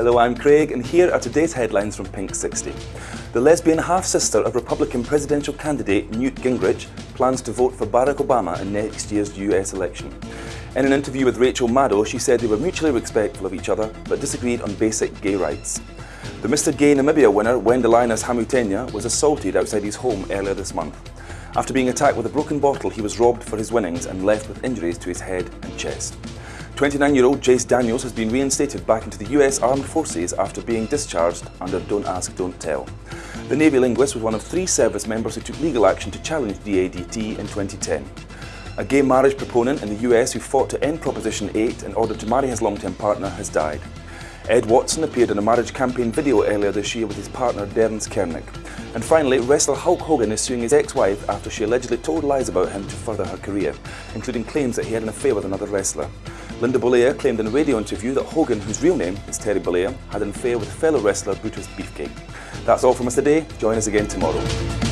Hello, I'm Craig, and here are today's headlines from Pink 60. The lesbian half-sister of Republican presidential candidate Newt Gingrich plans to vote for Barack Obama in next year's US election. In an interview with Rachel Maddow, she said they were mutually respectful of each other, but disagreed on basic gay rights. The Mr Gay Namibia winner, Wendelinus Hamutenya, was assaulted outside his home earlier this month. After being attacked with a broken bottle, he was robbed for his winnings and left with injuries to his head and chest. 29-year-old Jase Daniels has been reinstated back into the US Armed Forces after being discharged under Don't Ask, Don't Tell. The Navy linguist was one of three service members who took legal action to challenge DADT in 2010. A gay marriage proponent in the US who fought to end Proposition 8 in order to marry his long-term partner has died. Ed Watson appeared in a marriage campaign video earlier this year with his partner Derence Kernek. And finally, wrestler Hulk Hogan is suing his ex-wife after she allegedly told lies about him to further her career, including claims that he had an affair with another wrestler. Linda Bollea claimed in a radio interview that Hogan, whose real name is Terry Bollea, had an affair with fellow wrestler Brutus Beefcake. That's all from us today. Join us again tomorrow.